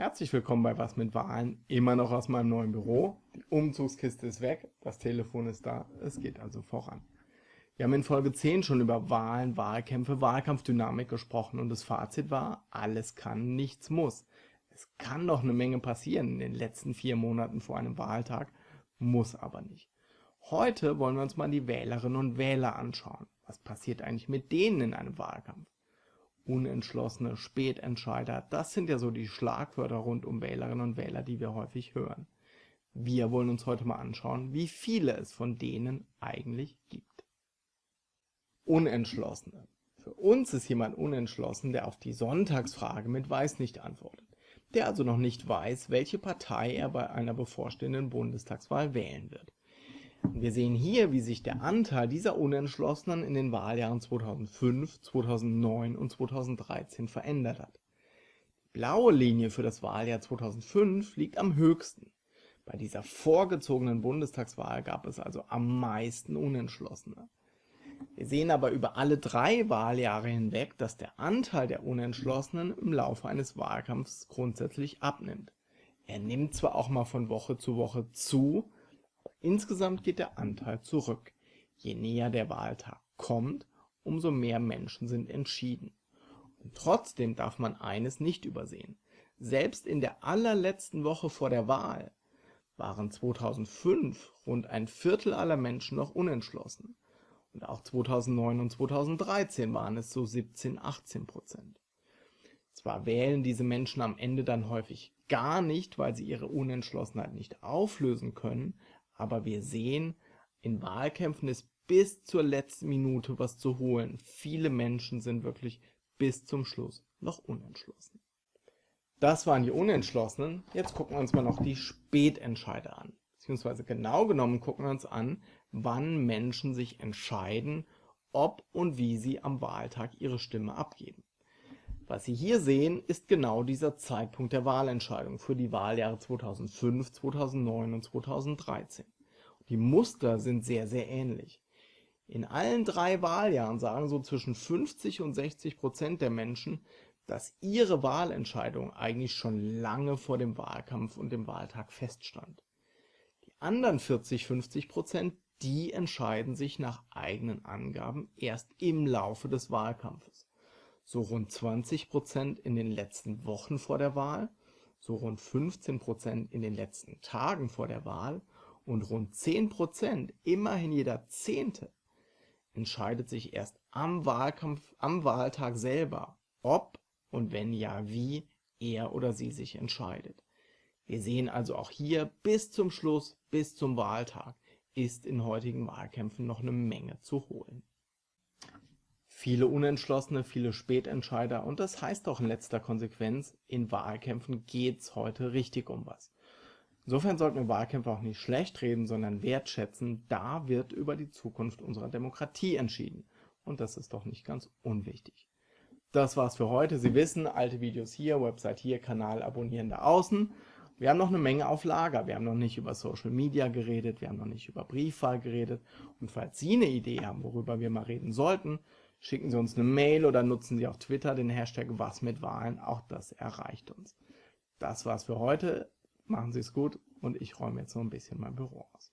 Herzlich willkommen bei Was mit Wahlen, immer noch aus meinem neuen Büro. Die Umzugskiste ist weg, das Telefon ist da, es geht also voran. Wir haben in Folge 10 schon über Wahlen, Wahlkämpfe, Wahlkampfdynamik gesprochen und das Fazit war, alles kann, nichts muss. Es kann doch eine Menge passieren in den letzten vier Monaten vor einem Wahltag, muss aber nicht. Heute wollen wir uns mal die Wählerinnen und Wähler anschauen. Was passiert eigentlich mit denen in einem Wahlkampf? Unentschlossene, Spätentscheider, das sind ja so die Schlagwörter rund um Wählerinnen und Wähler, die wir häufig hören. Wir wollen uns heute mal anschauen, wie viele es von denen eigentlich gibt. Unentschlossene. Für uns ist jemand unentschlossen, der auf die Sonntagsfrage mit Weiß nicht antwortet, der also noch nicht weiß, welche Partei er bei einer bevorstehenden Bundestagswahl wählen wird. Wir sehen hier, wie sich der Anteil dieser Unentschlossenen in den Wahljahren 2005, 2009 und 2013 verändert hat. Die blaue Linie für das Wahljahr 2005 liegt am höchsten. Bei dieser vorgezogenen Bundestagswahl gab es also am meisten Unentschlossene. Wir sehen aber über alle drei Wahljahre hinweg, dass der Anteil der Unentschlossenen im Laufe eines Wahlkampfs grundsätzlich abnimmt. Er nimmt zwar auch mal von Woche zu Woche zu, Insgesamt geht der Anteil zurück. Je näher der Wahltag kommt, umso mehr Menschen sind entschieden. Und trotzdem darf man eines nicht übersehen. Selbst in der allerletzten Woche vor der Wahl waren 2005 rund ein Viertel aller Menschen noch unentschlossen. Und auch 2009 und 2013 waren es so 17, 18 Prozent. Zwar wählen diese Menschen am Ende dann häufig gar nicht, weil sie ihre Unentschlossenheit nicht auflösen können, aber wir sehen, in Wahlkämpfen ist bis zur letzten Minute was zu holen. Viele Menschen sind wirklich bis zum Schluss noch unentschlossen. Das waren die Unentschlossenen. Jetzt gucken wir uns mal noch die Spätentscheider an. Beziehungsweise genau genommen gucken wir uns an, wann Menschen sich entscheiden, ob und wie sie am Wahltag ihre Stimme abgeben. Was Sie hier sehen, ist genau dieser Zeitpunkt der Wahlentscheidung für die Wahljahre 2005, 2009 und 2013. Die Muster sind sehr, sehr ähnlich. In allen drei Wahljahren sagen so zwischen 50 und 60 Prozent der Menschen, dass ihre Wahlentscheidung eigentlich schon lange vor dem Wahlkampf und dem Wahltag feststand. Die anderen 40, 50 Prozent, die entscheiden sich nach eigenen Angaben erst im Laufe des Wahlkampfes so rund 20 Prozent in den letzten Wochen vor der Wahl, so rund 15 Prozent in den letzten Tagen vor der Wahl und rund 10 Prozent, immerhin jeder Zehnte, entscheidet sich erst am Wahlkampf, am Wahltag selber, ob und wenn ja wie er oder sie sich entscheidet. Wir sehen also auch hier bis zum Schluss, bis zum Wahltag, ist in heutigen Wahlkämpfen noch eine Menge zu holen viele Unentschlossene, viele Spätentscheider und das heißt auch in letzter Konsequenz, in Wahlkämpfen geht's heute richtig um was. Insofern sollten wir Wahlkämpfe auch nicht schlecht reden, sondern wertschätzen, da wird über die Zukunft unserer Demokratie entschieden. Und das ist doch nicht ganz unwichtig. Das war's für heute. Sie wissen, alte Videos hier, Website hier, Kanal abonnieren da außen. Wir haben noch eine Menge auf Lager. Wir haben noch nicht über Social Media geredet, wir haben noch nicht über Briefwahl geredet. Und falls Sie eine Idee haben, worüber wir mal reden sollten, Schicken Sie uns eine Mail oder nutzen Sie auf Twitter den Hashtag Was mit Wahlen. Auch das erreicht uns. Das war's für heute. Machen Sie es gut und ich räume jetzt noch ein bisschen mein Büro aus.